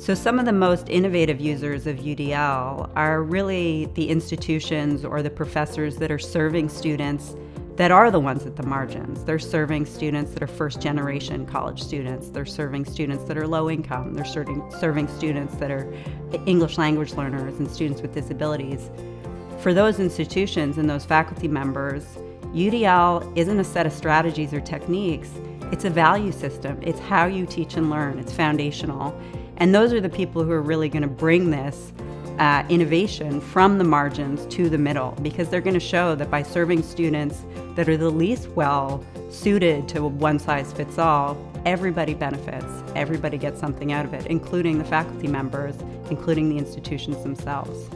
So, some of the most innovative users of UDL are really the institutions or the professors that are serving students that are the ones at the margins. They're serving students that are first generation college students. They're serving students that are low income. They're serving, serving students that are English language learners and students with disabilities. For those institutions and those faculty members, UDL isn't a set of strategies or techniques, it's a value system. It's how you teach and learn, it's foundational. And those are the people who are really going to bring this uh, innovation from the margins to the middle because they're going to show that by serving students that are the least well suited to one size fits all, everybody benefits. Everybody gets something out of it, including the faculty members, including the institutions themselves.